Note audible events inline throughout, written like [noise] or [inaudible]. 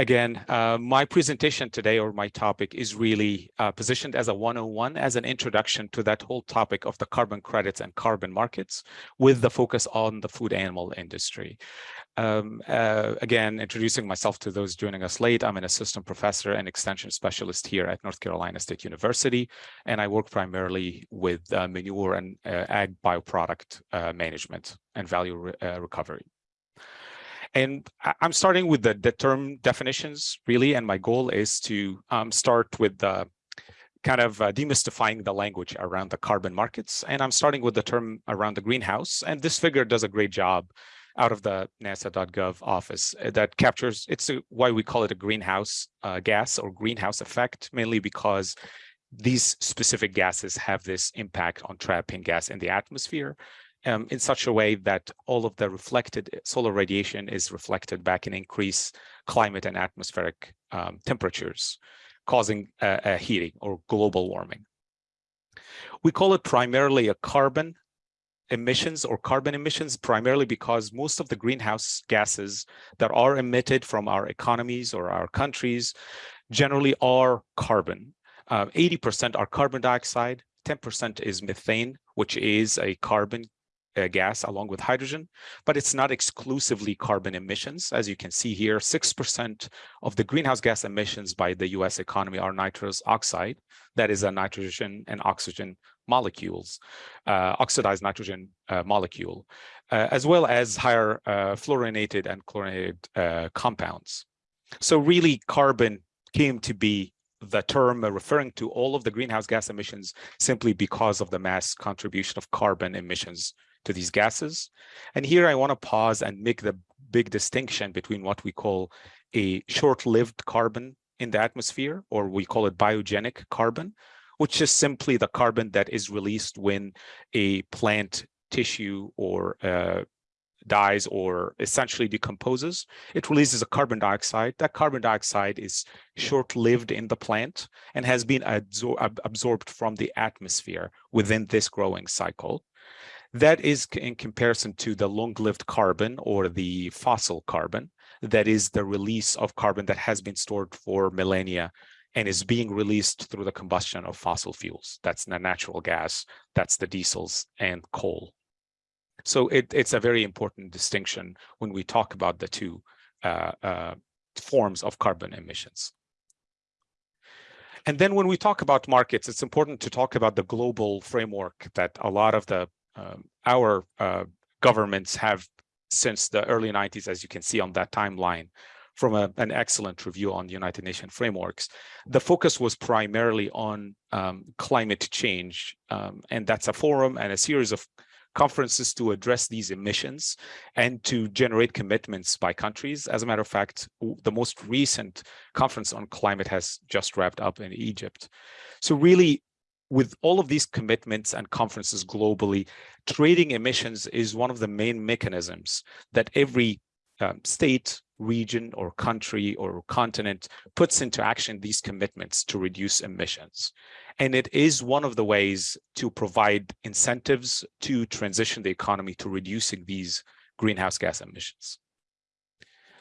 again, uh, my presentation today or my topic is really uh, positioned as a 101 as an introduction to that whole topic of the carbon credits and carbon markets with the focus on the food animal industry. Um, uh, again, introducing myself to those joining us late, I'm an assistant professor and extension specialist here at North Carolina State University, and I work primarily with uh, manure and uh, ag bioproduct uh, management and value re recovery. And I'm starting with the, the term definitions, really, and my goal is to um, start with the kind of uh, demystifying the language around the carbon markets. And I'm starting with the term around the greenhouse. And this figure does a great job out of the nasa.gov office uh, that captures, it's a, why we call it a greenhouse uh, gas or greenhouse effect, mainly because these specific gases have this impact on trapping gas in the atmosphere um, in such a way that all of the reflected solar radiation is reflected back in increased climate and atmospheric um, temperatures, causing a, a heating or global warming. We call it primarily a carbon emissions or carbon emissions primarily because most of the greenhouse gases that are emitted from our economies or our countries generally are carbon. 80% uh, are carbon dioxide, 10% is methane, which is a carbon uh, gas along with hydrogen, but it's not exclusively carbon emissions. As you can see here, 6% of the greenhouse gas emissions by the US economy are nitrous oxide. That is a nitrogen and oxygen molecules, uh, oxidized nitrogen uh, molecule, uh, as well as higher uh, fluorinated and chlorinated uh, compounds. So really carbon came to be the term referring to all of the greenhouse gas emissions simply because of the mass contribution of carbon emissions to these gases. And here I want to pause and make the big distinction between what we call a short-lived carbon in the atmosphere, or we call it biogenic carbon, which is simply the carbon that is released when a plant tissue or uh, dies or essentially decomposes, it releases a carbon dioxide. That carbon dioxide is short-lived in the plant and has been absor absorbed from the atmosphere within this growing cycle. That is in comparison to the long-lived carbon or the fossil carbon, that is the release of carbon that has been stored for millennia and is being released through the combustion of fossil fuels. That's the natural gas, that's the diesels and coal. So it, it's a very important distinction when we talk about the two uh, uh, forms of carbon emissions. And then when we talk about markets, it's important to talk about the global framework that a lot of the um, our uh, governments have since the early 90s, as you can see on that timeline, from a, an excellent review on the United Nations frameworks. The focus was primarily on um, climate change, um, and that's a forum and a series of conferences to address these emissions and to generate commitments by countries. As a matter of fact, the most recent conference on climate has just wrapped up in Egypt. So really, with all of these commitments and conferences globally, trading emissions is one of the main mechanisms that every um, state, region, or country or continent puts into action these commitments to reduce emissions. And it is one of the ways to provide incentives to transition the economy to reducing these greenhouse gas emissions.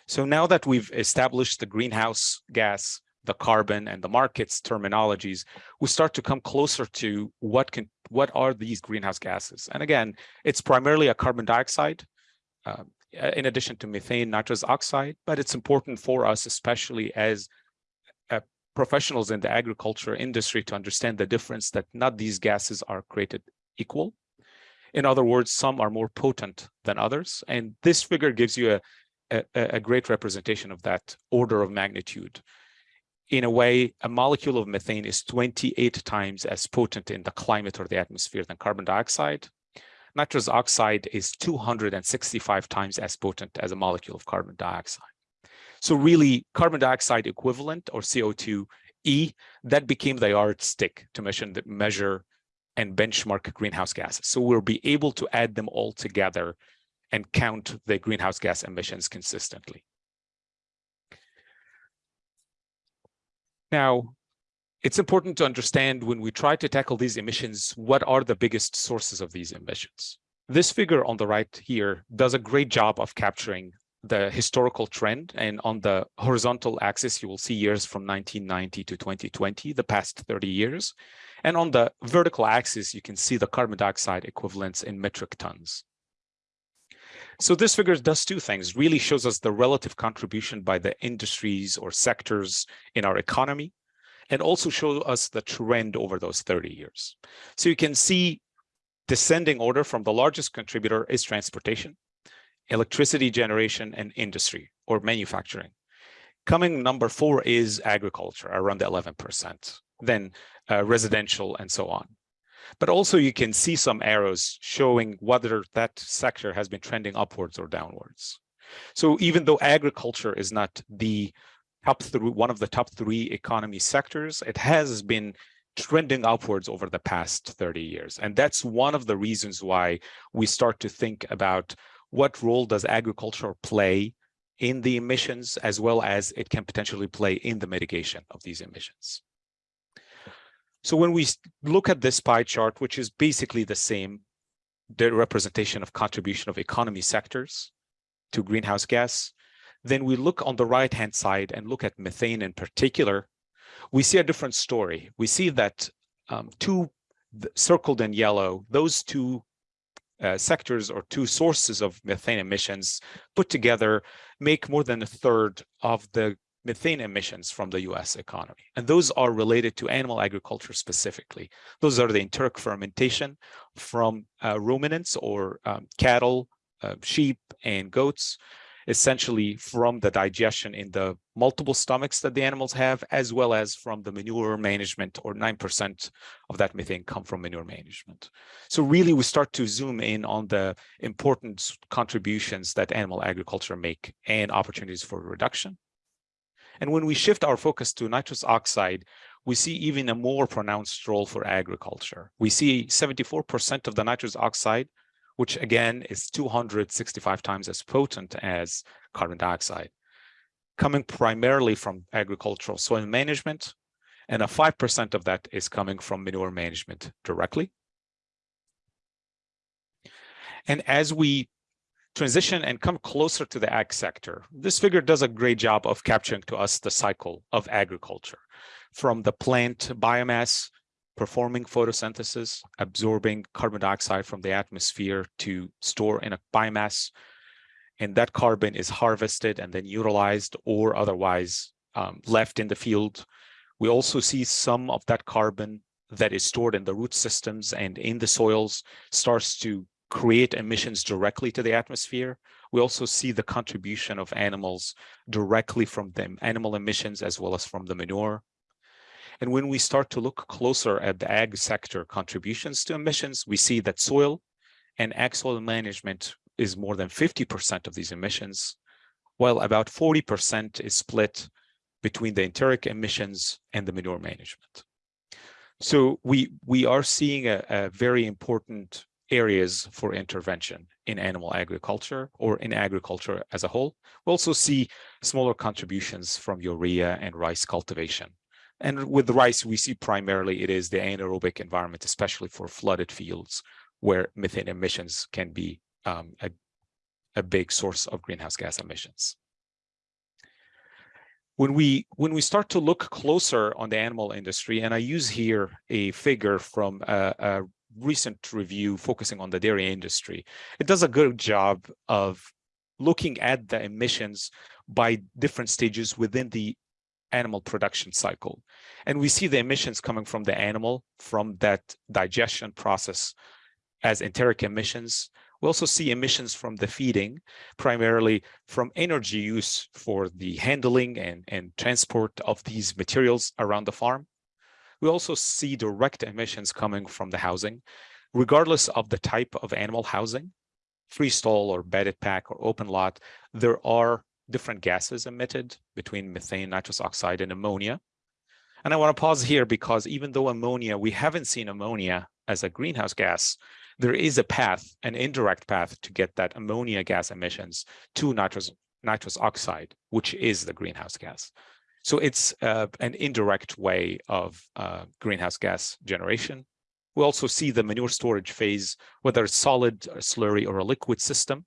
So now that we've established the greenhouse gas the carbon and the markets terminologies, we start to come closer to what can what are these greenhouse gases? And again, it's primarily a carbon dioxide, uh, in addition to methane, nitrous oxide, but it's important for us, especially as uh, professionals in the agriculture industry to understand the difference that not these gases are created equal. In other words, some are more potent than others. And this figure gives you a, a, a great representation of that order of magnitude in a way, a molecule of methane is 28 times as potent in the climate or the atmosphere than carbon dioxide. Nitrous oxide is 265 times as potent as a molecule of carbon dioxide. So really, carbon dioxide equivalent or CO2e, that became the yardstick to measure, measure and benchmark greenhouse gases. So we'll be able to add them all together and count the greenhouse gas emissions consistently. Now, it's important to understand when we try to tackle these emissions, what are the biggest sources of these emissions? This figure on the right here does a great job of capturing the historical trend. And on the horizontal axis, you will see years from 1990 to 2020, the past 30 years. And on the vertical axis, you can see the carbon dioxide equivalents in metric tons. So this figure does two things, really shows us the relative contribution by the industries or sectors in our economy, and also show us the trend over those 30 years. So you can see descending order from the largest contributor is transportation, electricity generation, and industry or manufacturing. Coming number four is agriculture, around 11%, then uh, residential and so on. But also you can see some arrows showing whether that sector has been trending upwards or downwards. So even though agriculture is not the top three, one of the top three economy sectors, it has been trending upwards over the past 30 years. And that's one of the reasons why we start to think about what role does agriculture play in the emissions as well as it can potentially play in the mitigation of these emissions. So when we look at this pie chart, which is basically the same, the representation of contribution of economy sectors to greenhouse gas, then we look on the right-hand side and look at methane in particular, we see a different story. We see that um, two circled in yellow, those two uh, sectors or two sources of methane emissions put together make more than a third of the methane emissions from the US economy. And those are related to animal agriculture specifically. Those are the enteric fermentation from uh, ruminants or um, cattle, uh, sheep, and goats, essentially from the digestion in the multiple stomachs that the animals have, as well as from the manure management or 9% of that methane come from manure management. So really we start to zoom in on the important contributions that animal agriculture make and opportunities for reduction. And when we shift our focus to nitrous oxide, we see even a more pronounced role for agriculture. We see 74% of the nitrous oxide, which again is 265 times as potent as carbon dioxide, coming primarily from agricultural soil management, and a 5% of that is coming from manure management directly. And as we transition and come closer to the ag sector. This figure does a great job of capturing to us the cycle of agriculture from the plant biomass performing photosynthesis, absorbing carbon dioxide from the atmosphere to store in a biomass. And that carbon is harvested and then utilized or otherwise um, left in the field. We also see some of that carbon that is stored in the root systems and in the soils starts to create emissions directly to the atmosphere. We also see the contribution of animals directly from the animal emissions as well as from the manure. And when we start to look closer at the ag sector contributions to emissions, we see that soil and ag soil management is more than 50% of these emissions, while about 40% is split between the enteric emissions and the manure management. So we we are seeing a, a very important areas for intervention in animal agriculture or in agriculture as a whole. We also see smaller contributions from urea and rice cultivation. And with rice, we see primarily it is the anaerobic environment, especially for flooded fields, where methane emissions can be um, a, a big source of greenhouse gas emissions. When we when we start to look closer on the animal industry, and I use here a figure from a, a recent review focusing on the dairy industry. It does a good job of looking at the emissions by different stages within the animal production cycle. And we see the emissions coming from the animal, from that digestion process as enteric emissions. We also see emissions from the feeding, primarily from energy use for the handling and, and transport of these materials around the farm. We also see direct emissions coming from the housing, regardless of the type of animal housing, freestall or bedded pack or open lot, there are different gases emitted between methane, nitrous oxide, and ammonia. And I want to pause here because even though ammonia, we haven't seen ammonia as a greenhouse gas, there is a path, an indirect path to get that ammonia gas emissions to nitrous, nitrous oxide, which is the greenhouse gas. So it's uh, an indirect way of uh, greenhouse gas generation. We also see the manure storage phase, whether it's solid, slurry, or a liquid system.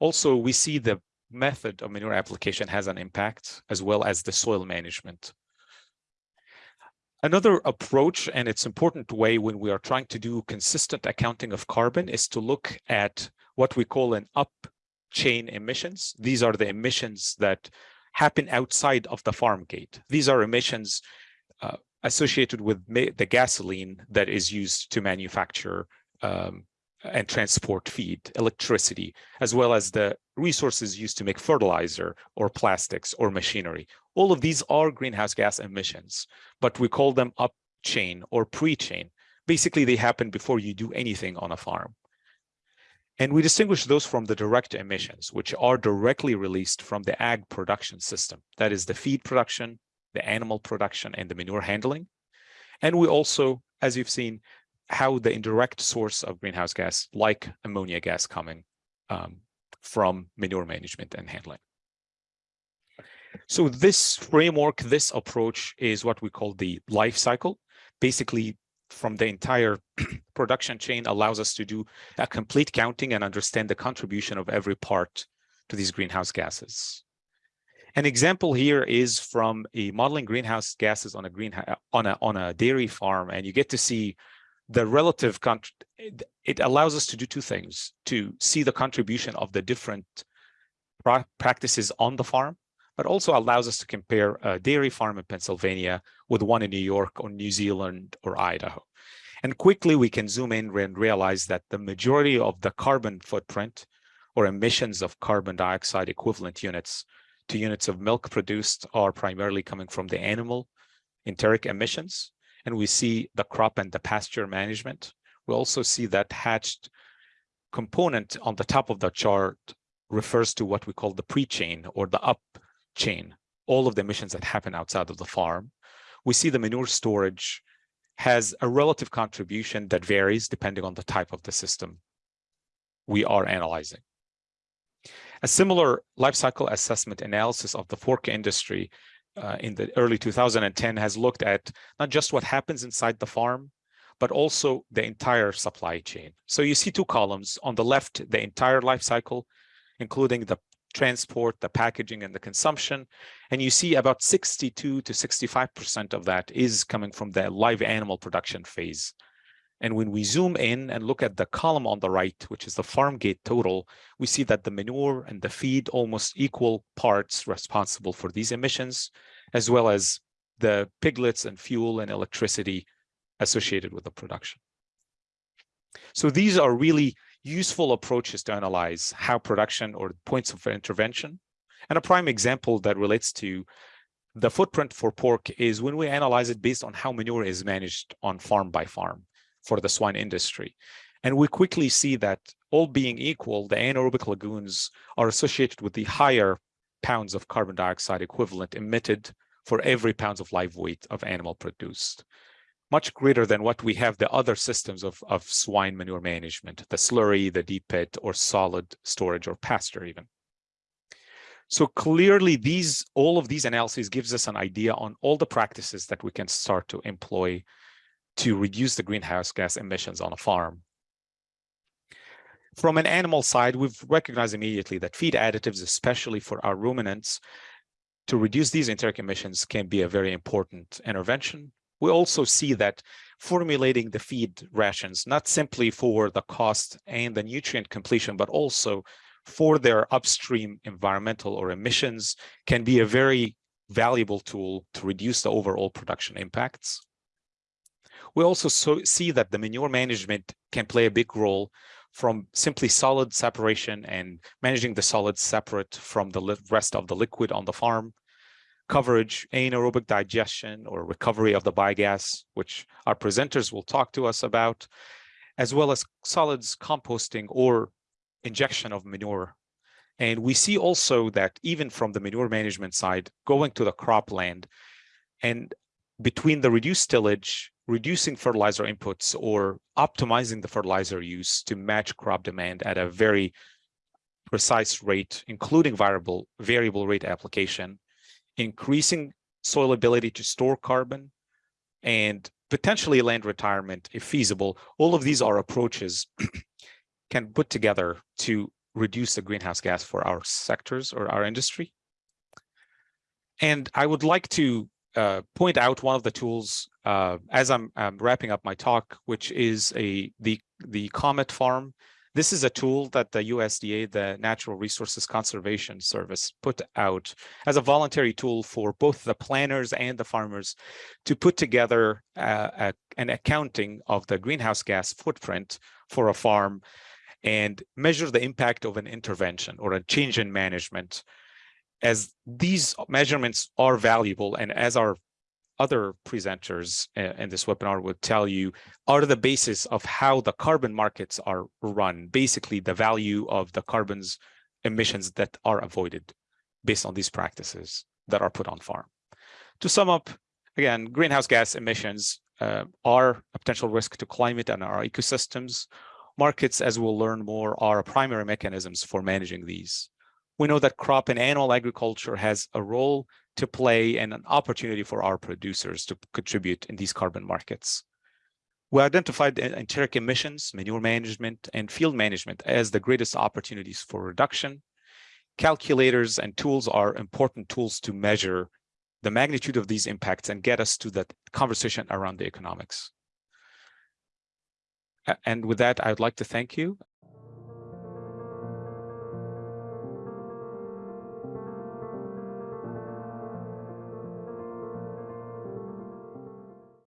Also, we see the method of manure application has an impact as well as the soil management. Another approach, and it's important way when we are trying to do consistent accounting of carbon is to look at what we call an up chain emissions. These are the emissions that happen outside of the farm gate. These are emissions uh, associated with the gasoline that is used to manufacture um, and transport feed, electricity, as well as the resources used to make fertilizer or plastics or machinery. All of these are greenhouse gas emissions, but we call them up chain or pre-chain. Basically, they happen before you do anything on a farm. And we distinguish those from the direct emissions, which are directly released from the ag production system. That is the feed production, the animal production, and the manure handling. And we also, as you've seen, how the indirect source of greenhouse gas, like ammonia gas coming um, from manure management and handling. So this framework, this approach is what we call the life cycle. Basically, from the entire [clears throat] production chain allows us to do a complete counting and understand the contribution of every part to these greenhouse gases. An example here is from a modeling greenhouse gases on a green on a on a dairy farm, and you get to see the relative it allows us to do two things to see the contribution of the different practices on the farm but also allows us to compare a dairy farm in Pennsylvania with one in New York or New Zealand or Idaho. And quickly we can zoom in and realize that the majority of the carbon footprint or emissions of carbon dioxide equivalent units to units of milk produced are primarily coming from the animal enteric emissions, and we see the crop and the pasture management. We also see that hatched component on the top of the chart refers to what we call the pre-chain or the up chain, all of the emissions that happen outside of the farm. We see the manure storage has a relative contribution that varies depending on the type of the system we are analyzing. A similar life cycle assessment analysis of the pork industry uh, in the early 2010 has looked at not just what happens inside the farm, but also the entire supply chain. So you see two columns. On the left, the entire life cycle, including the transport, the packaging, and the consumption. And you see about 62 to 65% of that is coming from the live animal production phase. And when we zoom in and look at the column on the right, which is the farm gate total, we see that the manure and the feed almost equal parts responsible for these emissions, as well as the piglets and fuel and electricity associated with the production. So these are really useful approaches to analyze how production or points of intervention. And a prime example that relates to the footprint for pork is when we analyze it based on how manure is managed on farm by farm for the swine industry. And we quickly see that all being equal, the anaerobic lagoons are associated with the higher pounds of carbon dioxide equivalent emitted for every pounds of live weight of animal produced, much greater than what we have the other systems of, of swine manure management, the slurry, the deep pit, or solid storage or pasture even. So clearly these, all of these analyses gives us an idea on all the practices that we can start to employ to reduce the greenhouse gas emissions on a farm. From an animal side, we've recognized immediately that feed additives, especially for our ruminants, to reduce these enteric emissions can be a very important intervention. We also see that formulating the feed rations, not simply for the cost and the nutrient completion, but also for their upstream environmental or emissions can be a very valuable tool to reduce the overall production impacts. We also so see that the manure management can play a big role from simply solid separation and managing the solids separate from the rest of the liquid on the farm, coverage, anaerobic digestion or recovery of the biogas, which our presenters will talk to us about, as well as solids composting or injection of manure. And we see also that even from the manure management side, going to the cropland and between the reduced tillage reducing fertilizer inputs or optimizing the fertilizer use to match crop demand at a very precise rate, including variable, variable rate application, increasing soil ability to store carbon, and potentially land retirement if feasible. All of these are approaches [clears throat] can put together to reduce the greenhouse gas for our sectors or our industry. And I would like to uh, point out one of the tools uh, as I'm, I'm, wrapping up my talk, which is a the the Comet Farm. This is a tool that the USDA, the Natural Resources Conservation Service, put out as a voluntary tool for both the planners and the farmers to put together uh, a, an accounting of the greenhouse gas footprint for a farm and measure the impact of an intervention or a change in management. As these measurements are valuable and as our other presenters in this webinar would tell you are the basis of how the carbon markets are run, basically the value of the carbon's emissions that are avoided based on these practices that are put on farm. To sum up, again, greenhouse gas emissions uh, are a potential risk to climate and our ecosystems. Markets, as we'll learn more, are primary mechanisms for managing these. We know that crop and animal agriculture has a role to play and an opportunity for our producers to contribute in these carbon markets. We identified enteric emissions, manure management, and field management as the greatest opportunities for reduction. Calculators and tools are important tools to measure the magnitude of these impacts and get us to that conversation around the economics. And with that, I would like to thank you